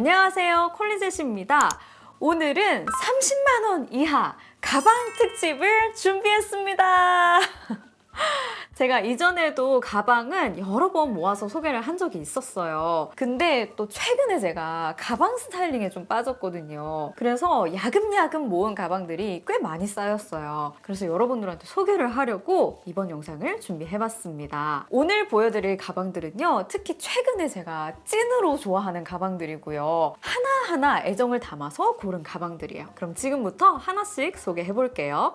안녕하세요 콜리젯입니다. 오늘은 30만원 이하 가방 특집을 준비했습니다 제가 이전에도 가방은 여러 번 모아서 소개를 한 적이 있었어요. 근데 또 최근에 제가 가방 스타일링에 좀 빠졌거든요. 그래서 야금야금 모은 가방들이 꽤 많이 쌓였어요. 그래서 여러분들한테 소개를 하려고 이번 영상을 준비해봤습니다. 오늘 보여드릴 가방들은요. 특히 최근에 제가 찐으로 좋아하는 가방들이고요. 하나하나 애정을 담아서 고른 가방들이에요. 그럼 지금부터 하나씩 소개해볼게요.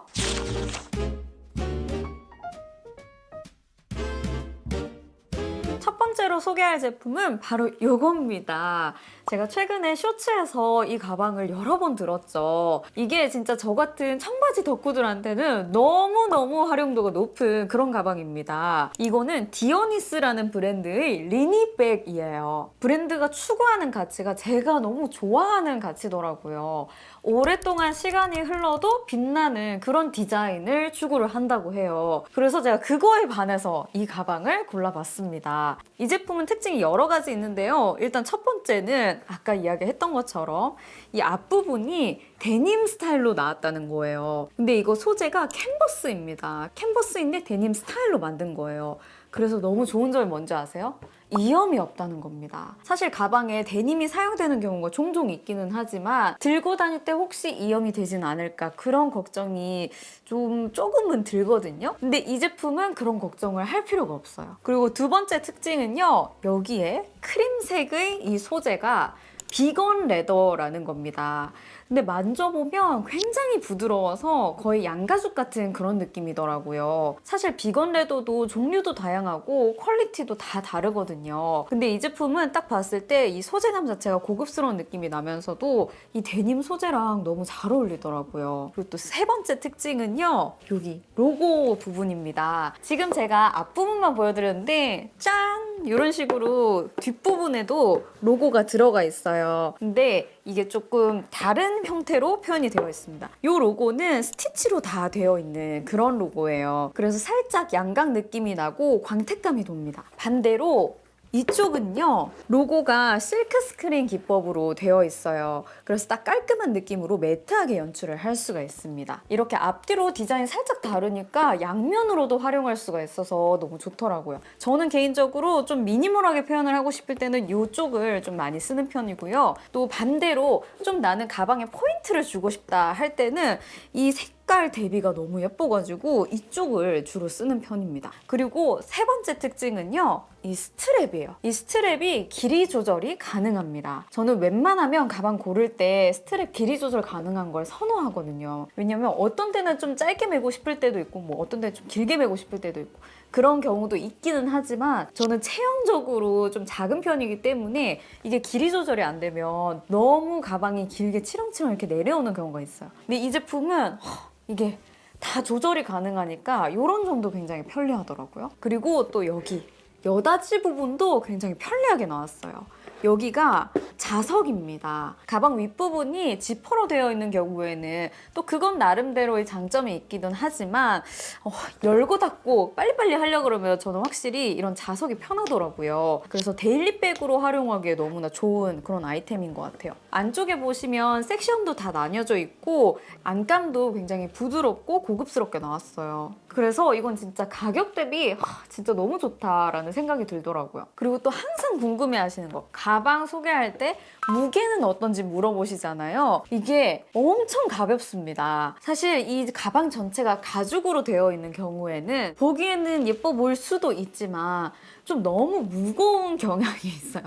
번째로 소개할 제품은 바로 이겁니다. 제가 최근에 쇼츠에서 이 가방을 여러 번 들었죠. 이게 진짜 저 같은 청바지 덕후들한테는 너무너무 활용도가 높은 그런 가방입니다. 이거는 디오니스라는 브랜드의 리니백이에요. 브랜드가 추구하는 가치가 제가 너무 좋아하는 가치더라고요. 오랫동안 시간이 흘러도 빛나는 그런 디자인을 추구를 한다고 해요. 그래서 제가 그거에 반해서 이 가방을 골라봤습니다. 이 제품은 특징이 여러 가지 있는데요. 일단 첫 번째는 아까 이야기했던 것처럼 이 앞부분이 데님 스타일로 나왔다는 거예요. 근데 이거 소재가 캔버스입니다. 캔버스인데 데님 스타일로 만든 거예요. 그래서 너무 좋은 점이 뭔지 아세요? 이염이 없다는 겁니다. 사실 가방에 데님이 사용되는 경우가 종종 있기는 하지만 들고 다닐 때 혹시 이염이 되진 않을까 그런 걱정이 좀 조금은 들거든요. 근데 이 제품은 그런 걱정을 할 필요가 없어요. 그리고 두 번째 특징은요. 여기에 크림색의 이 소재가 vegan leather라는 겁니다. 근데 만져보면 굉장히 부드러워서 거의 양가죽 같은 그런 느낌이더라고요. 사실 vegan leather도 종류도 다양하고 quality도 다 다르거든요. 근데 이 제품은 딱 봤을 때 이 소재감 자체가 고급스러운 느낌이 나면서도 이 데님 소재랑 너무 잘 어울리더라고요. 그리고 또 세 번째 특징은요. 여기 로고 부분입니다. 지금 제가 앞부분만 보여드렸는데 짠! 이런 식으로 뒷부분에도 로고가 들어가 있어요. 근데 이게 조금 다른 형태로 표현이 되어 있습니다. 이 로고는 스티치로 다 되어 있는 그런 로고예요. 그래서 살짝 양각 느낌이 나고 광택감이 돕니다. 반대로 이쪽은요 로고가 실크 스크린 기법으로 되어 있어요. 그래서 딱 깔끔한 느낌으로 matte하게 연출을 할 수가 있습니다. 이렇게 앞뒤로 디자인 살짝 다르니까 양면으로도 활용할 수가 있어서 너무 좋더라고요. 저는 개인적으로 좀 minimal하게 표현을 하고 싶을 때는 이쪽을 좀 많이 쓰는 편이고요. 또 반대로 좀 나는 가방에 포인트를 주고 싶다 할 때는 이 색깔 대비가 너무 예뻐가지고 이쪽을 주로 쓰는 편입니다. 그리고 세 번째 특징은요. 이 스트랩이에요. 이 스트랩이 길이 조절이 가능합니다. 저는 웬만하면 가방 고를 때 스트랩 길이 조절 가능한 걸 선호하거든요. 왜냐면 어떤 때는 좀 짧게 매고 싶을 때도 있고 뭐 어떤 때는 좀 길게 매고 싶을 때도 있고 그런 경우도 있기는 하지만 저는 체형적으로 좀 작은 편이기 때문에 이게 길이 조절이 안 되면 너무 가방이 길게 치렁치렁 이렇게 내려오는 경우가 있어요. 근데 이 제품은 허, 이게 다 조절이 가능하니까 이런 점도 굉장히 편리하더라고요. 그리고 또 여기 여다지 부분도 굉장히 편리하게 나왔어요. 여기가 자석입니다. 가방 윗부분이 지퍼로 되어 있는 경우에는 또 그건 나름대로의 장점이 있기는 하지만 어, 열고 닫고 빨리빨리 하려고 그러면 저는 확실히 이런 자석이 편하더라고요. 그래서 데일리백으로 활용하기에 너무나 좋은 그런 아이템인 것 같아요. 안쪽에 보시면 섹션도 다 나뉘어져 있고 안감도 굉장히 부드럽고 고급스럽게 나왔어요. 그래서 이건 진짜 가격 대비 하, 진짜 너무 좋다라는 생각이 들더라고요. 그리고 또 항상 궁금해하시는 거 가방 소개할 때 무게는 어떤지 물어보시잖아요. 이게 엄청 가볍습니다. 사실 이 가방 전체가 가죽으로 되어 있는 경우에는 보기에는 예뻐 보일 수도 있지만 좀 너무 무거운 경향이 있어요.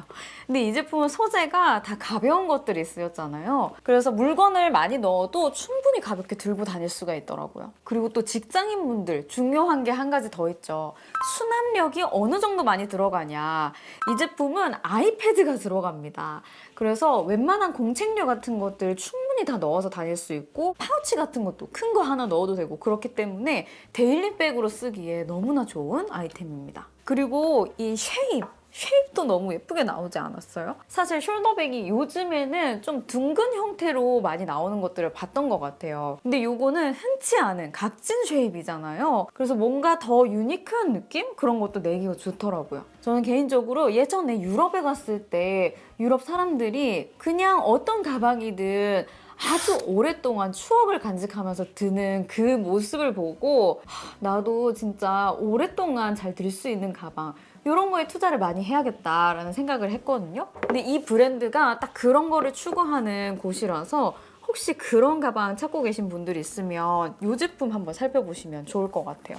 근데 이 제품은 소재가 다 가벼운 것들이 쓰였잖아요. 그래서 물건을 많이 넣어도 충분히 가볍게 들고 다닐 수가 있더라고요. 그리고 또 직장인분들 중요한 게 한 가지 더 있죠. 수납력이 어느 정도 많이 들어가냐. 이 제품은 아이패드가 들어갑니다. 그래서 웬만한 공책류 같은 것들 충분히 다 넣어서 다닐 수 있고 파우치 같은 것도 큰 거 하나 넣어도 되고 그렇기 때문에 daily bag으로 쓰기에 너무나 좋은 아이템입니다. 그리고 이 shape shape도 너무 예쁘게 나오지 않았어요? 사실 숄더백이 요즘에는 좀 둥근 형태로 많이 나오는 것들을 봤던 것 같아요. 근데 요거는 흔치 않은 각진 shape이잖아요. 그래서 뭔가 더 유니크한 느낌? 그런 것도 내기가 좋더라고요. 저는 개인적으로 예전에 유럽에 갔을 때 유럽 사람들이 그냥 어떤 가방이든 아주 오랫동안 추억을 간직하면서 드는 그 모습을 보고 하, 나도 진짜 오랫동안 잘 들 수 있는 가방 이런 거에 투자를 많이 해야겠다라는 생각을 했거든요. 근데 이 브랜드가 딱 그런 거를 추구하는 곳이라서 혹시 그런 가방 찾고 계신 분들 있으면 이 제품 한번 살펴보시면 좋을 것 같아요.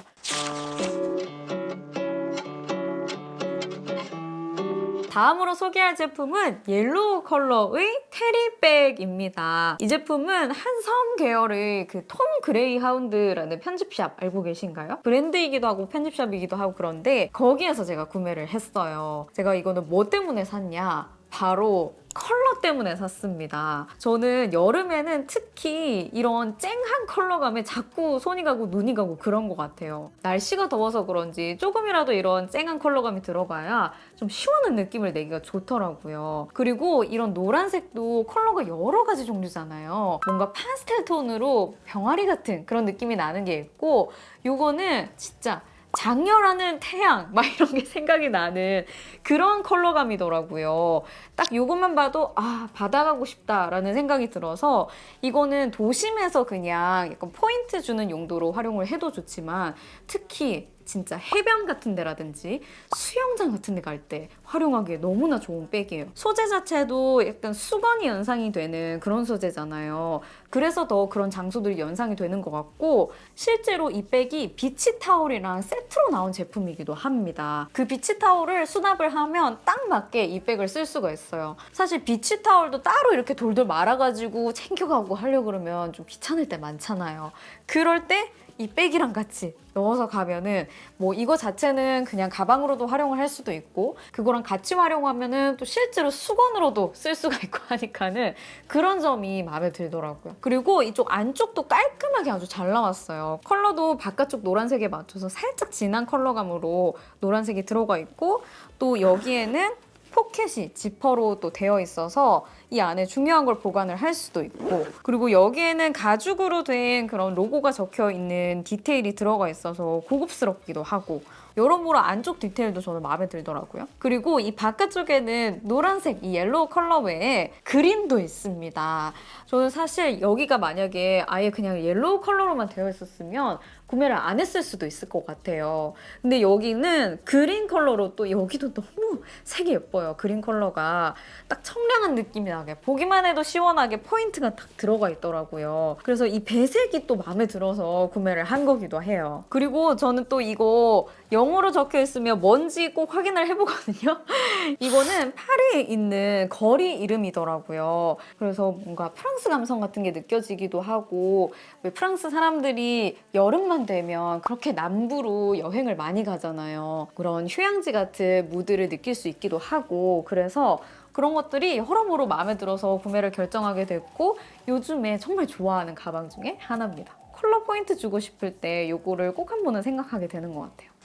다음으로 소개할 제품은 옐로우 컬러의 terry bag입니다. 이 제품은 한섬 계열의 그 톰 그레이하운드라는 편집샵 알고 계신가요? 브랜드이기도 하고 편집샵이기도 하고 그런데 거기에서 제가 구매를 했어요. 제가 이거는 뭐 때문에 샀냐? 바로 컬러 때문에 샀습니다. 저는 여름에는 특히 이런 쨍한 컬러감에 자꾸 손이 가고 눈이 가고 그런 것 같아요. 날씨가 더워서 그런지 조금이라도 이런 쨍한 컬러감이 들어가야 좀 시원한 느낌을 내기가 좋더라고요. 그리고 이런 노란색도 컬러가 여러 가지 종류잖아요. 뭔가 파스텔 톤으로 병아리 같은 그런 느낌이 나는 게 있고 이거는 진짜 장렬하는 태양 막 이런 게 생각이 나는 그런 컬러감이더라고요. 딱 이것만 봐도 아 바다 가고 싶다라는 생각이 들어서 이거는 도심에서 그냥 약간 포인트 주는 용도로 활용을 해도 좋지만 특히 진짜 해변 같은 데라든지 수영장 같은 데 갈 때 활용하기에 너무나 좋은 백이에요. 소재 자체도 약간 수건이 연상이 되는 그런 소재잖아요. 그래서 더 그런 장소들이 연상이 되는 것 같고 실제로 이 백이 beach towel이랑 세트로 나온 제품이기도 합니다. 그 beach towel을 수납을 하면 딱 맞게 이 백을 쓸 수가 있어요. 사실 beach towel도 따로 이렇게 돌돌 말아가지고 챙겨가고 하려고 그러면 좀 귀찮을 때 많잖아요. 그럴 때 이 백이랑 같이 넣어서 가면은 뭐 이거 자체는 그냥 가방으로도 활용을 할 수도 있고 그거랑 같이 활용하면은 또 실제로 수건으로도 쓸 수가 있고 하니까는 그런 점이 마음에 들더라고요. 그리고 이쪽 안쪽도 깔끔하게 아주 잘 나왔어요. 컬러도 바깥쪽 노란색에 맞춰서 살짝 진한 컬러감으로 노란색이 들어가 있고 또 여기에는 포켓이 지퍼로 또 되어 있어서 이 안에 중요한 걸 보관을 할 수도 있고 그리고 여기에는 가죽으로 된 그런 로고가 적혀 있는 디테일이 들어가 있어서 고급스럽기도 하고 여러모로 안쪽 디테일도 저는 마음에 들더라고요. 그리고 이 바깥쪽에는 노란색 이 옐로우 컬러 외에 그린도 있습니다. 저는 사실 여기가 만약에 아예 그냥 옐로우 컬러로만 되어 있었으면 구매를 안 했을 수도 있을 것 같아요. 근데 여기는 그린 컬러로 또 여기도 너무 색이 예뻐요. 그린 컬러가 딱 청량한 느낌이 나게 보기만 해도 시원하게 포인트가 딱 들어가 있더라고요. 그래서 이 배색이 또 마음에 들어서 구매를 한 거기도 해요. 그리고 저는 또 이거 영어로 적혀 있으면 뭔지 꼭 확인을 해보거든요. 이거는 파리에 있는 거리 이름이더라고요. 그래서 뭔가 프랑스 감성 같은 게 느껴지기도 하고 왜 프랑스 사람들이 여름만 되면 그렇게 남부로 여행을 많이 가잖아요. 그런 휴양지 같은 무드를 느낄 수 있기도 하고 그래서 그런 것들이 여러모로 마음에 들어서 구매를 결정하게 됐고 요즘에 정말 좋아하는 가방 중에 하나입니다. 컬러 포인트 주고 싶을 때 이거를 꼭 한 번은 생각하게 되는 것 같아요.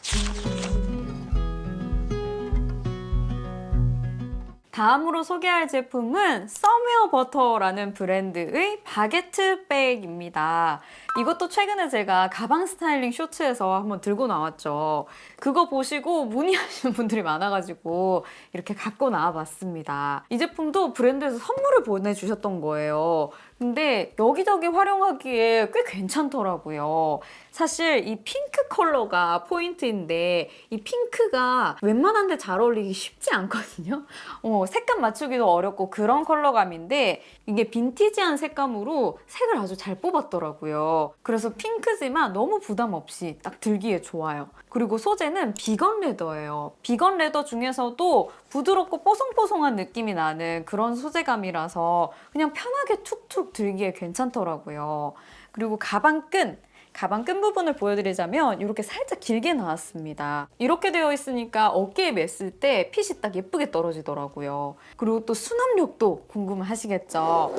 다음으로 소개할 제품은 서미어 버터라는 브랜드의 바게트 백입니다. 이것도 최근에 제가 가방 스타일링 쇼츠에서 한번 들고 나왔죠. 그거 보시고 문의하시는 분들이 많아가지고 이렇게 갖고 나와봤습니다. 이 제품도 브랜드에서 선물을 보내주셨던 거예요. 근데 여기저기 활용하기에 꽤 괜찮더라고요. 사실 이 핑크 컬러가 포인트인데 이 핑크가 웬만한 데 잘 어울리기 쉽지 않거든요. 어, 색감 맞추기도 어렵고 그런 컬러감인데 이게 빈티지한 색감으로 색을 아주 잘 뽑았더라고요. 그래서 핑크지만 너무 부담 없이 딱 들기에 좋아요. 그리고 소재는 vegan leather예요. vegan leather 중에서도 부드럽고 뽀송뽀송한 느낌이 나는 그런 소재감이라서 그냥 편하게 툭툭 들기에 괜찮더라고요. 그리고 가방 끈! 가방 끈 부분을 보여드리자면 이렇게 살짝 길게 나왔습니다. 이렇게 되어 있으니까 어깨에 맸을 때 핏이 딱 예쁘게 떨어지더라고요. 그리고 또 수납력도 궁금하시겠죠?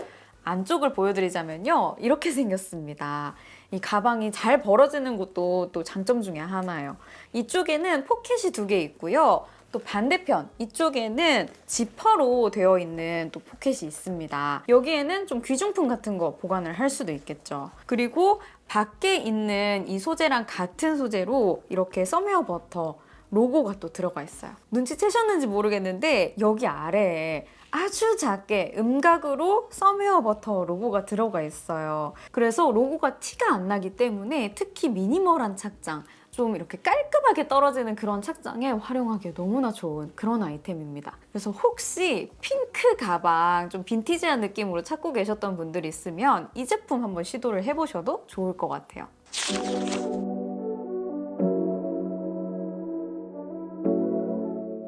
안쪽을 보여드리자면요. 이렇게 생겼습니다. 이 가방이 잘 벌어지는 것도 또 장점 중에 하나예요. 이쪽에는 포켓이 두 개 있고요. 또 반대편 이쪽에는 지퍼로 되어 있는 또 포켓이 있습니다. 여기에는 좀 귀중품 같은 거 보관을 할 수도 있겠죠. 그리고 밖에 있는 이 소재랑 같은 소재로 이렇게 썸웨어 버터 로고가 또 들어가 있어요. 눈치채셨는지 모르겠는데 여기 아래에 아주 작게 음각으로 썸웨어 버터 로고가 들어가 있어요. 그래서 로고가 티가 안 나기 때문에 특히 미니멀한 착장, 좀 이렇게 깔끔하게 떨어지는 그런 착장에 활용하기에 너무나 좋은 그런 아이템입니다. 그래서 혹시 핑크 가방 좀 빈티지한 느낌으로 찾고 계셨던 분들 있으면 이 제품 한번 시도를 해보셔도 좋을 것 같아요.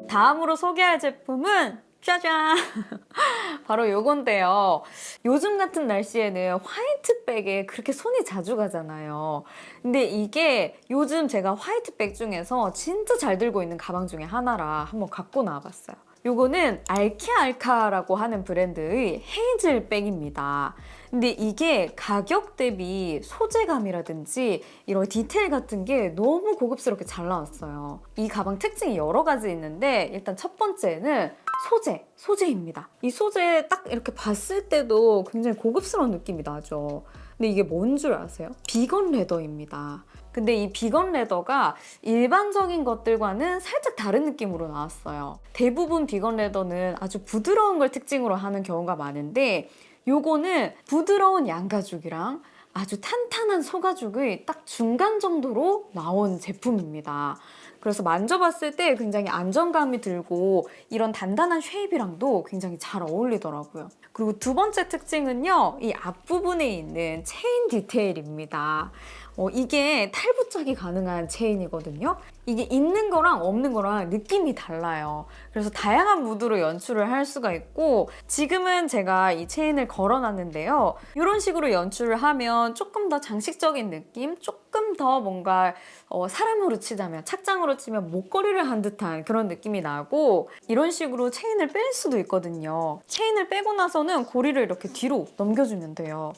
다음으로 소개할 제품은 짜잔! 바로 요건데요. 요즘 같은 날씨에는 화이트백에 그렇게 손이 자주 가잖아요. 근데 이게 요즘 제가 화이트백 중에서 진짜 잘 들고 있는 가방 중에 하나라 한번 갖고 나와봤어요. 요거는 알키알카라고 하는 브랜드의 헤이즐백입니다. 근데 이게 가격 대비 소재감이라든지 이런 디테일 같은 게 너무 고급스럽게 잘 나왔어요. 이 가방 특징이 여러 가지 있는데 일단 첫 번째는 소재, 소재입니다. 이 소재 딱 이렇게 봤을 때도 굉장히 고급스러운 느낌이 나죠. 근데 이게 뭔 줄 아세요? 비건 레더입니다. 근데 이 비건 레더가 일반적인 것들과는 살짝 다른 느낌으로 나왔어요. 대부분 비건 레더는 아주 부드러운 걸 특징으로 하는 경우가 많은데 요거는 부드러운 양가죽이랑 아주 탄탄한 소가죽의 딱 중간 정도로 나온 제품입니다. 그래서 만져봤을 때 굉장히 안정감이 들고 이런 단단한 쉐입이랑도 굉장히 잘 어울리더라고요. 그리고 두 번째 특징은요. 이 앞부분에 있는 체인 디테일입니다. 어, 이게 탈부착이 가능한 체인이거든요. 이게 있는 거랑 없는 거랑 느낌이 달라요. 그래서 다양한 무드로 연출을 할 수가 있고 지금은 제가 이 체인을 걸어놨는데요. 이런 식으로 연출을 하면 조금 더 장식적인 느낌, 조금 더 뭔가 어, 사람으로 치자면 착장으로 치면 목걸이를 한 듯한 그런 느낌이 나고 이런 식으로 체인을 뺄 수도 있거든요. 체인을 빼고 나서는 고리를 이렇게 뒤로 넘겨주면 돼요.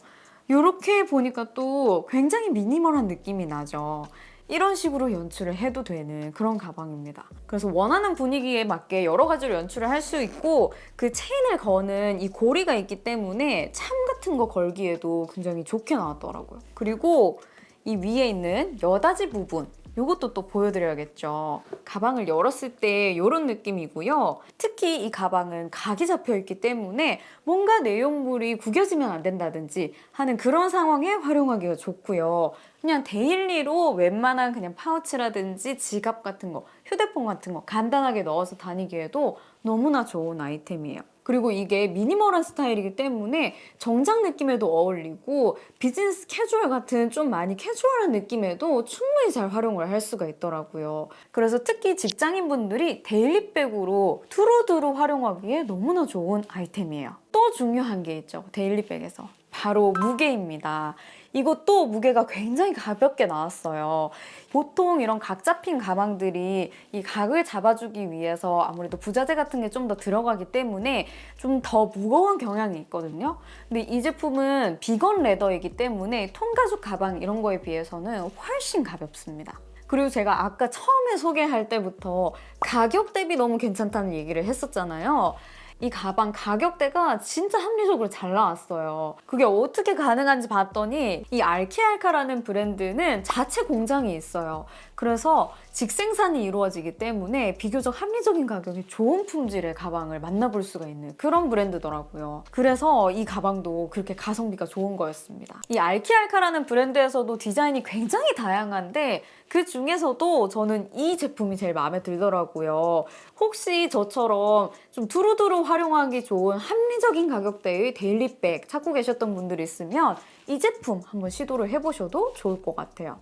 이렇게 보니까 또 굉장히 미니멀한 느낌이 나죠. 이런 식으로 연출을 해도 되는 그런 가방입니다. 그래서 원하는 분위기에 맞게 여러 가지로 연출을 할 수 있고 그 체인을 거는 이 고리가 있기 때문에 참 같은 거 걸기에도 굉장히 좋게 나왔더라고요. 그리고 이 위에 있는 여다지 부분 이것도 또 보여드려야겠죠. 가방을 열었을 때 이런 느낌이고요. 특히 이 가방은 각이 잡혀 있기 때문에 뭔가 내용물이 구겨지면 안 된다든지 하는 그런 상황에 활용하기가 좋고요. 그냥 daily로 웬만한 그냥 파우치라든지 지갑 같은 거, 휴대폰 같은 거 간단하게 넣어서 다니기에도 너무나 좋은 아이템이에요. 그리고 이게 미니멀한 스타일이기 때문에 정장 느낌에도 어울리고 비즈니스 캐주얼 같은 좀 많이 캐주얼한 느낌에도 충분히 잘 활용을 할 수가 있더라고요. 그래서 특히 직장인분들이 daily bag으로 두루두루 활용하기에 너무나 좋은 아이템이에요. 또 중요한 게 있죠. daily bag에서. 바로 무게입니다. 이것도 무게가 굉장히 가볍게 나왔어요. 보통 이런 각 잡힌 가방들이 이 각을 잡아주기 위해서 아무래도 부자재 같은 게 좀 더 들어가기 때문에 좀 더 무거운 경향이 있거든요. 근데 이 제품은 비건 레더이기 때문에 통가죽 가방 이런 거에 비해서는 훨씬 가볍습니다. 그리고 제가 아까 처음에 소개할 때부터 가격 대비 너무 괜찮다는 얘기를 했었잖아요. 이 가방 가격대가 진짜 합리적으로 잘 나왔어요. 그게 어떻게 가능한지 봤더니 이 알키알카라는 브랜드는 자체 공장이 있어요. 그래서 직생산이 이루어지기 때문에 비교적 합리적인 가격에 좋은 품질의 가방을 만나볼 수가 있는 그런 브랜드더라고요. 그래서 이 가방도 그렇게 가성비가 좋은 거였습니다. 이 알키알카라는 브랜드에서도 디자인이 굉장히 다양한데 그 중에서도 저는 이 제품이 제일 마음에 들더라고요. 혹시 저처럼 좀 두루두루 활용하기 좋은 합리적인 가격대의 daily bag 찾고 계셨던 분들 있으면 이 제품 한번 시도를 해보셔도 좋을 것 같아요.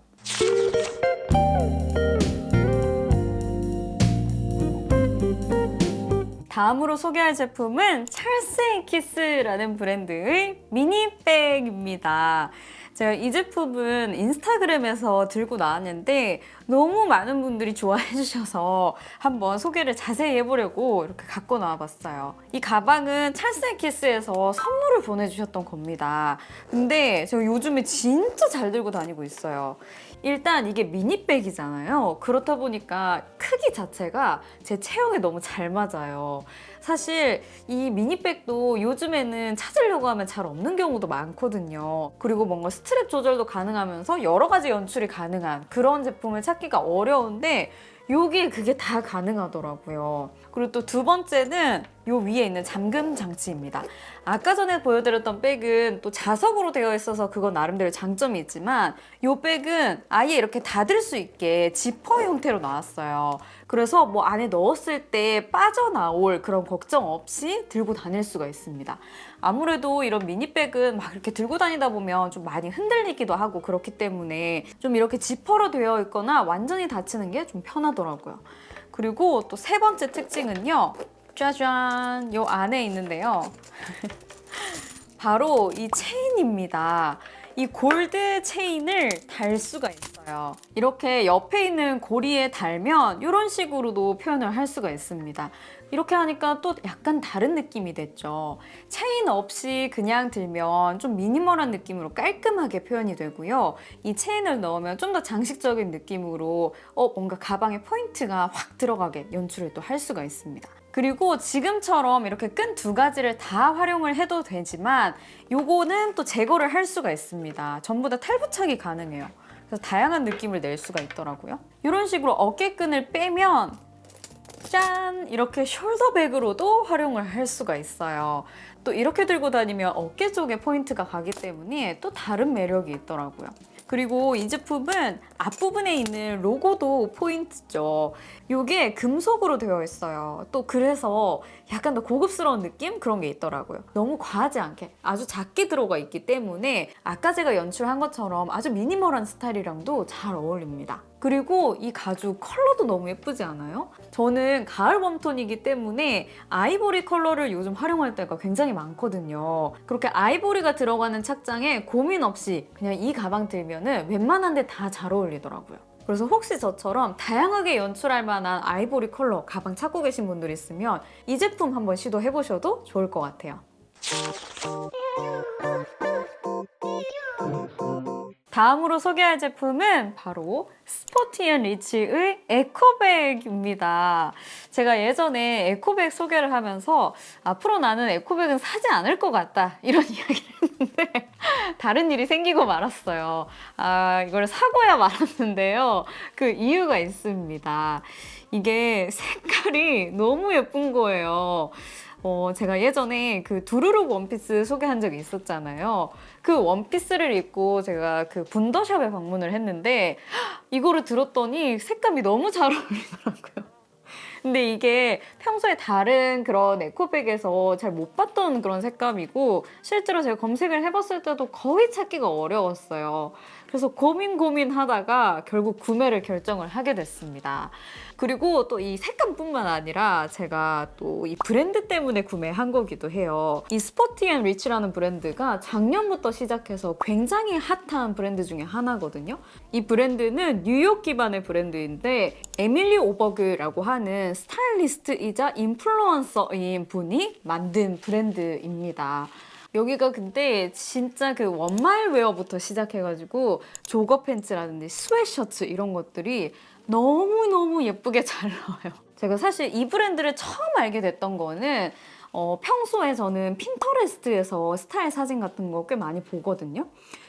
다음으로 소개할 제품은 Charles & Keith라는 브랜드의 mini bag입니다. 제가 이 제품은 인스타그램에서 들고 나왔는데 너무 많은 분들이 좋아해 주셔서 한번 소개를 자세히 해보려고 이렇게 갖고 나와봤어요. 이 가방은 찰쌀키스에서 선물을 보내주셨던 겁니다. 근데 제가 요즘에 진짜 잘 들고 다니고 있어요. 일단 이게 미니백이잖아요. 그렇다 보니까 크기 자체가 제 체형에 너무 잘 맞아요. 사실 이 미니백도 요즘에는 찾으려고 하면 잘 없는 경우도 많거든요. 그리고 뭔가 스트랩 조절도 가능하면서 여러 가지 연출이 가능한 그런 제품을 찾기가 어려운데 요게 그게 다 가능하더라고요. 그리고 또 두 번째는 요 위에 있는 잠금 장치입니다. 아까 전에 보여드렸던 백은 또 자석으로 되어 있어서 그건 나름대로 장점이 있지만 요 백은 아예 이렇게 닫을 수 있게 지퍼 형태로 나왔어요. 그래서 뭐 안에 넣었을 때 빠져나올 그런 걱정 없이 들고 다닐 수가 있습니다. 아무래도 이런 미니백은 막 이렇게 들고 다니다 보면 좀 많이 흔들리기도 하고 그렇기 때문에 좀 이렇게 지퍼로 되어 있거나 완전히 닫히는 게 좀 편하더라고요. 그리고 또 세 번째 특징은요. 짜잔! 요 안에 있는데요. 바로 이 체인입니다. 이 골드 체인을 달 수가 있어요. 이렇게 옆에 있는 고리에 달면 이런 식으로도 표현을 할 수가 있습니다. 이렇게 하니까 또 약간 다른 느낌이 됐죠. 체인 없이 그냥 들면 좀 미니멀한 느낌으로 깔끔하게 표현이 되고요. 이 체인을 넣으면 좀 더 장식적인 느낌으로 어, 뭔가 가방에 포인트가 확 들어가게 연출을 또 할 수가 있습니다. 그리고 지금처럼 이렇게 끈 두 가지를 다 활용을 해도 되지만 요거는 또 제거를 할 수가 있습니다. 전부 다 탈부착이 가능해요. 그래서 다양한 느낌을 낼 수가 있더라고요. 이런 식으로 어깨끈을 빼면 짠! 이렇게 숄더백으로도 활용을 할 수가 있어요. 또 이렇게 들고 다니면 어깨 쪽에 포인트가 가기 때문에 또 다른 매력이 있더라고요. 그리고 이 제품은 앞부분에 있는 로고도 포인트죠. 이게 금속으로 되어 있어요. 또 그래서 약간 더 고급스러운 느낌? 그런 게 있더라고요. 너무 과하지 않게 아주 작게 들어가 있기 때문에 아까 제가 연출한 것처럼 아주 미니멀한 스타일이랑도 잘 어울립니다. 그리고 이 가죽 컬러도 너무 예쁘지 않아요? 저는 가을 warm tone이기 때문에 아이보리 컬러를 요즘 활용할 때가 굉장히 많거든요. 그렇게 아이보리가 들어가는 착장에 고민 없이 그냥 이 가방 들면 웬만한 데 다 잘 어울리더라고요. 그래서 혹시 저처럼 다양하게 연출할 만한 아이보리 컬러 가방 찾고 계신 분들 있으면 이 제품 한번 시도해보셔도 좋을 것 같아요. 다음으로 소개할 제품은 바로 스포티앤 리치의 에코백입니다. 제가 예전에 에코백 소개를 하면서 앞으로 나는 에코백은 사지 않을 것 같다 이런 이야기를 했는데 다른 일이 생기고 말았어요. 아 이걸 사고야 말았는데요. 그 이유가 있습니다. 이게 색깔이 너무 예쁜 거예요. 어, 제가 예전에 그 두루룩 원피스 소개한 적이 있었잖아요. 그 원피스를 입고 제가 그 분더샵에 방문을 했는데 이거를 들었더니 색감이 너무 잘 어울리더라고요. 근데 이게 평소에 다른 그런 에코백에서 잘 못 봤던 그런 색감이고 실제로 제가 검색을 해봤을 때도 거의 찾기가 어려웠어요. 그래서 고민 고민하다가 결국 구매를 결정을 하게 됐습니다. 그리고 또 이 색감뿐만 아니라 제가 또 이 브랜드 때문에 구매한 거기도 해요. 이 Sporty & Rich라는 브랜드가 작년부터 시작해서 굉장히 핫한 브랜드 중에 하나거든요. 이 브랜드는 뉴욕 기반의 브랜드인데 에밀리 오버그라고 하는 스타일리스트이자 인플루언서인 분이 만든 브랜드입니다. 여기가 근데 진짜 그 one mile wear부터 시작해가지고 jogger pants라든지 스웨셔츠 이런 것들이 너무너무 예쁘게 잘 나와요. 제가 사실 이 브랜드를 처음 알게 됐던 거는 어, 평소에 저는 Pinterest에서 스타일 사진 같은 거 꽤 많이 보거든요.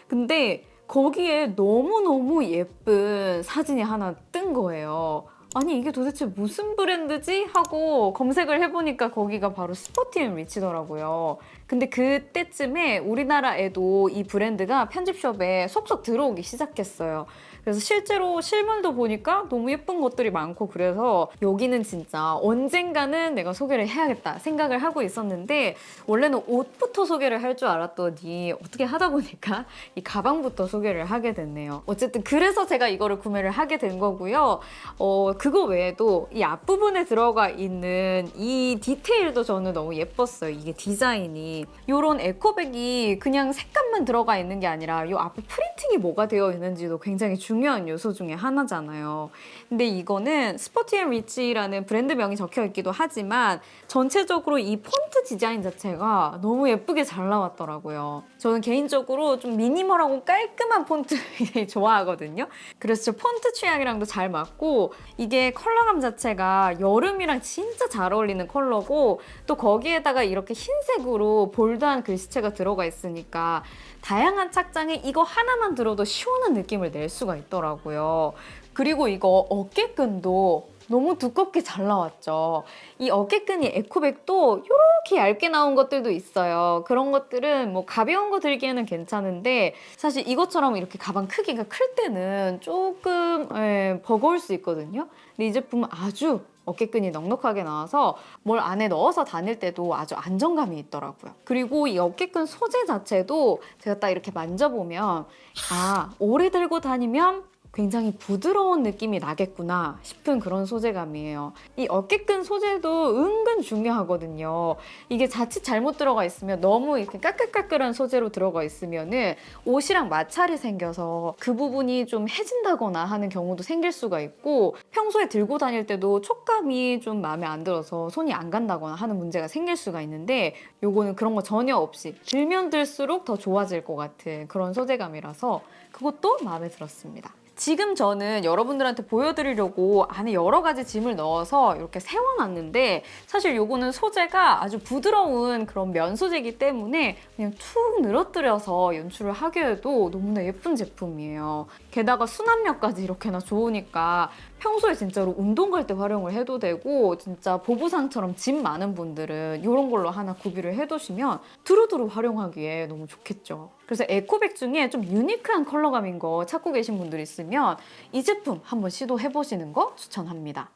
근데 거기에 너무너무 예쁜 사진이 하나 뜬 거예요. 아니 이게 도대체 무슨 브랜드지? 하고 검색을 해보니까 거기가 바로 Sporty & Rich더라고요. 근데 그때쯤에 우리나라에도 이 브랜드가 편집숍에 속속 들어오기 시작했어요. 그래서 실제로 실물도 보니까 너무 예쁜 것들이 많고 그래서 여기는 진짜 언젠가는 내가 소개를 해야겠다 생각을 하고 있었는데 원래는 옷부터 소개를 할 줄 알았더니 어떻게 하다 보니까 이 가방부터 소개를 하게 됐네요. 어쨌든 그래서 제가 이거를 구매를 하게 된 거고요. 어, 그거 외에도 이 앞부분에 들어가 있는 이 디테일도 저는 너무 예뻤어요. 이게 디자인이 이런 에코백이 그냥 색감만 들어가 있는 게 아니라 이 앞에 프린팅이 뭐가 되어 있는지도 굉장히 중요 한 요소 중에 하나잖아요. 근데 이거는 Sporty & Rich라는 브랜드명이 적혀 있기도 하지만 전체적으로 이 폰트 디자인 자체가 너무 예쁘게 잘 나왔더라고요. 저는 개인적으로 좀 미니멀하고 깔끔한 폰트 좋아하거든요. 그래서 저 폰트 취향이랑도 잘 맞고 이게 컬러감 자체가 여름이랑 진짜 잘 어울리는 컬러고 또 거기에다가 이렇게 흰색으로 bold한 글씨체가 들어가 있으니까 다양한 착장에 이거 하나만 들어도 시원한 느낌을 낼 수가 있더라고요. 그리고 이거 어깨끈도 너무 두껍게 잘 나왔죠. 이 어깨끈이 에코백도 이렇게 얇게 나온 것들도 있어요. 그런 것들은 뭐 가벼운 거 들기에는 괜찮은데 사실 이것처럼 이렇게 가방 크기가 클 때는 조금 예, 버거울 수 있거든요. 근데 이 제품은 아주 어깨끈이 넉넉하게 나와서 뭘 안에 넣어서 다닐 때도 아주 안정감이 있더라고요. 그리고 이 어깨끈 소재 자체도 제가 딱 이렇게 만져보면 아 오래 들고 다니면 굉장히 부드러운 느낌이 나겠구나 싶은 그런 소재감이에요. 이 어깨끈 소재도 은근 중요하거든요. 이게 자칫 잘못 들어가 있으면 너무 이렇게 까끌까끌한 소재로 들어가 있으면 은 옷이랑 마찰이 생겨서 그 부분이 좀 해진다거나 하는 경우도 생길 수가 있고 평소에 들고 다닐 때도 촉감이 좀 마음에 안 들어서 손이 안 간다거나 하는 문제가 생길 수가 있는데 요거는 그런 거 전혀 없이 들면 들수록 더 좋아질 것 같은 그런 소재감이라서 그것도 마음에 들었습니다. 지금 저는 여러분들한테 보여드리려고 안에 여러 가지 짐을 넣어서 이렇게 세워놨는데 사실 요거는 소재가 아주 부드러운 그런 면 소재이기 때문에 그냥 툭 늘어뜨려서 연출을 하기에도 너무나 예쁜 제품이에요. 게다가 수납력까지 이렇게나 좋으니까 평소에 진짜로 운동 갈 때 활용을 해도 되고 진짜 보부상처럼 짐 많은 분들은 이런 걸로 하나 구비를 해두시면 두루두루 활용하기에 너무 좋겠죠. 그래서 에코백 중에 좀 유니크한 컬러감인 거 찾고 계신 분들 있으면 이 제품 한번 시도해보시는 거 추천합니다.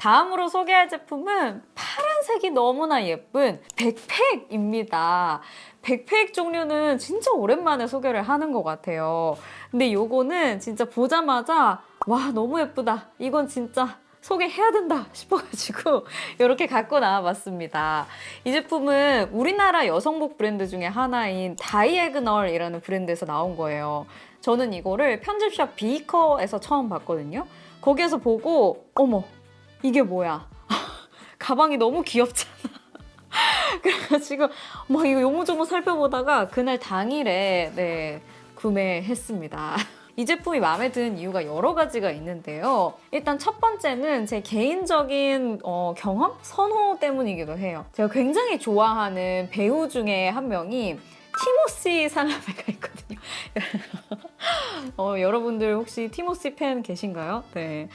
다음으로 소개할 제품은 파란색이 너무나 예쁜 백팩입니다. 백팩 종류는 진짜 오랜만에 소개를 하는 것 같아요. 근데 요거는 진짜 보자마자 와 너무 예쁘다. 이건 진짜 소개해야 된다 싶어가지고 이렇게 갖고 나와봤습니다. 이 제품은 우리나라 여성복 브랜드 중에 하나인 다이애그널이라는 브랜드에서 나온 거예요. 저는 이거를 편집샵 비커에서 처음 봤거든요. 거기에서 보고 어머 이게 뭐야 가방이 너무 귀엽잖아. 그래가지고 막 이거 요모조모 살펴보다가 그날 당일에 네 구매했습니다. 이 제품이 마음에 드는 이유가 여러 가지가 있는데요. 일단 첫 번째는 제 개인적인 어, 경험? 선호 때문이기도 해요. 제가 굉장히 좋아하는 배우 중에 한 명이 티모시 샬라메가 있거든요. 어, 여러분들 혹시 티모시 팬 계신가요? 네.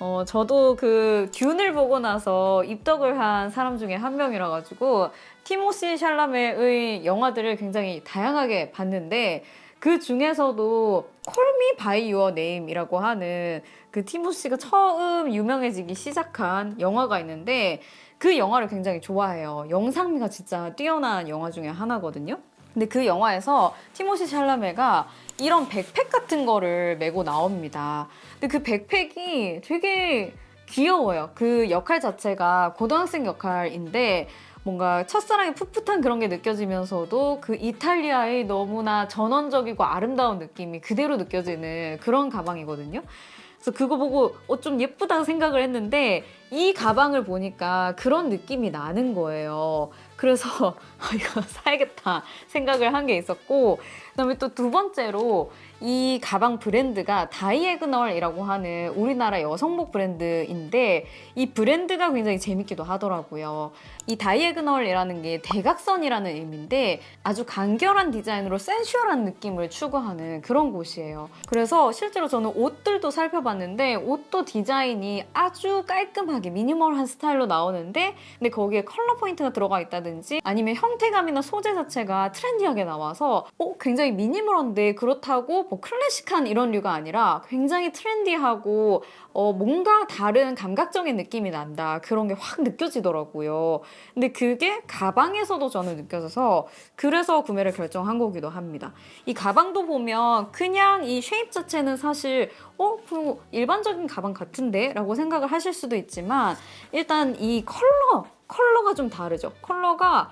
어, 저도 그 듄을 보고 나서 입덕을 한 사람 중에 한 명이라 가지고 티모시 샬라메의 영화들을 굉장히 다양하게 봤는데 그 중에서도 Call Me by Your Name이라고 하는 그 티모시가 처음 유명해지기 시작한 영화가 있는데 그 영화를 굉장히 좋아해요. 영상미가 진짜 뛰어난 영화 중에 하나거든요. 근데 그 영화에서 티모시 샬라메가 이런 백팩 같은 거를 메고 나옵니다. 근데 그 백팩이 되게 귀여워요. 그 역할 자체가 고등학생 역할인데 뭔가 첫사랑의 풋풋한 그런 게 느껴지면서도 그 이탈리아의 너무나 전원적이고 아름다운 느낌이 그대로 느껴지는 그런 가방이거든요. 그래서 그거 보고 어, 좀 예쁘다고 생각을 했는데 이 가방을 보니까 그런 느낌이 나는 거예요. 그래서 아, 이거 사야겠다 생각을 한 게 있었고 그다음에 또 두 번째로 이 가방 브랜드가 Diagonal이라고 하는 우리나라 여성복 브랜드인데 이 브랜드가 굉장히 재밌기도 하더라고요. 이 diagonal이라는 게 대각선이라는 의미인데 아주 간결한 디자인으로 sensual한 느낌을 추구하는 그런 곳이에요. 그래서 실제로 저는 옷들도 살펴봤는데 옷도 디자인이 아주 깔끔하게 미니멀한 스타일로 나오는데 근데 거기에 컬러 포인트가 들어가 있다든지 아니면 형태감이나 소재 자체가 트렌디하게 나와서 어, 굉장히 미니멀한데 그렇다고 뭐 클래식한 이런 류가 아니라 굉장히 트렌디하고 어, 뭔가 다른 감각적인 느낌이 난다. 그런 게 확 느껴지더라고요. 근데 그게 가방에서도 저는 느껴져서 그래서 구매를 결정한 거기도 합니다. 이 가방도 보면 그냥 이 쉐입 자체는 사실 어, 그 일반적인 가방 같은데? 라고 생각을 하실 수도 있지만 일단 이 컬러, 컬러가 좀 다르죠. 컬러가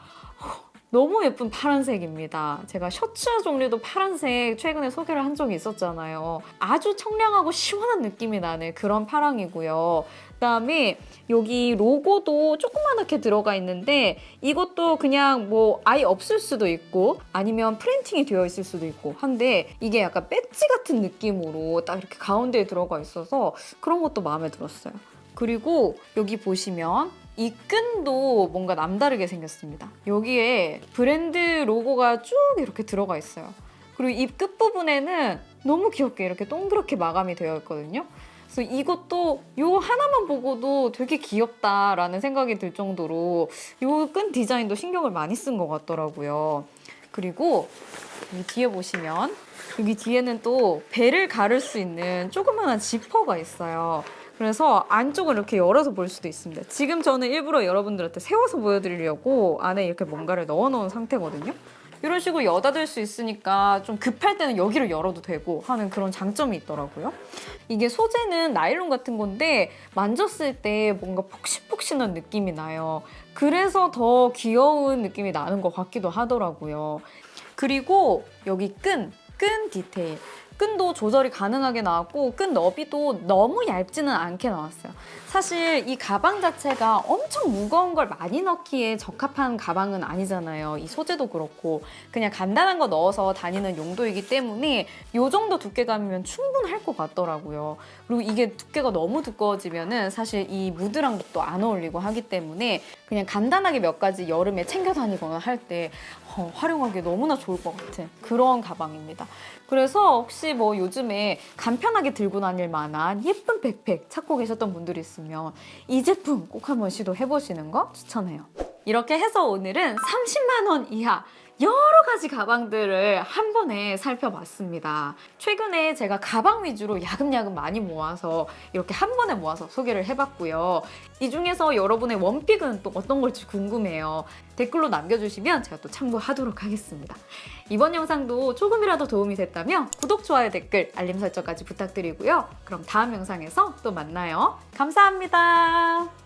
너무 예쁜 파란색입니다. 제가 셔츠 종류도 파란색 최근에 소개를 한 적이 있었잖아요. 아주 청량하고 시원한 느낌이 나는 그런 파랑이고요. 그다음에 여기 로고도 조그맣게 들어가 있는데 이것도 그냥 뭐 아예 없을 수도 있고 아니면 프린팅이 되어 있을 수도 있고 한데 이게 약간 배지 같은 느낌으로 딱 이렇게 가운데에 들어가 있어서 그런 것도 마음에 들었어요. 그리고 여기 보시면 이 끈도 뭔가 남다르게 생겼습니다. 여기에 브랜드 로고가 쭉 이렇게 들어가 있어요. 그리고 이 끝부분에는 너무 귀엽게 이렇게 동그랗게 마감이 되어 있거든요. 그래서 이것도 요 하나만 보고도 되게 귀엽다라는 생각이 들 정도로 요 끈 디자인도 신경을 많이 쓴 것 같더라고요. 그리고 이 뒤에 보시면 여기 뒤에는 또 배를 가를 수 있는 조그마한 지퍼가 있어요. 그래서 안쪽을 이렇게 열어서 볼 수도 있습니다. 지금 저는 일부러 여러분들한테 세워서 보여드리려고 안에 이렇게 뭔가를 넣어놓은 상태거든요. 이런 식으로 여닫을 수 있으니까 좀 급할 때는 여기를 열어도 되고 하는 그런 장점이 있더라고요. 이게 소재는 나일론 같은 건데 만졌을 때 뭔가 폭신폭신한 느낌이 나요. 그래서 더 귀여운 느낌이 나는 것 같기도 하더라고요. 그리고 여기 끈, 끈 디테일. 끈도 조절이 가능하게 나왔고 끈 너비도 너무 얇지는 않게 나왔어요. 사실 이 가방 자체가 엄청 무거운 걸 많이 넣기에 적합한 가방은 아니잖아요. 이 소재도 그렇고 그냥 간단한 거 넣어서 다니는 용도이기 때문에 이 정도 두께감이면 충분할 것 같더라고요. 그리고 이게 두께가 너무 두꺼워지면 은 사실 이 무드랑 또안 어울리고 하기 때문에 그냥 간단하게 몇 가지 여름에 챙겨 다니거나 할때 어, 활용하기 너무나 좋을 것 같은 그런 가방입니다. 그래서 혹시 뭐 요즘에 간편하게 들고 다닐 만한 예쁜 백팩 찾고 계셨던 분들이 있으 면 이 제품 꼭 한번 시도해보시는 거 추천해요. 이렇게 해서 오늘은 30만 원 이하 여러 가지 가방들을 한 번에 살펴봤습니다. 최근에 제가 가방 위주로 야금야금 많이 모아서 이렇게 한 번에 모아서 소개를 해봤고요. 이 중에서 여러분의 원픽은 또 어떤 걸지 궁금해요. 댓글로 남겨주시면 제가 또 참고하도록 하겠습니다. 이번 영상도 조금이라도 도움이 됐다면 구독, 좋아요, 댓글, 알림 설정까지 부탁드리고요. 그럼 다음 영상에서 또 만나요. 감사합니다.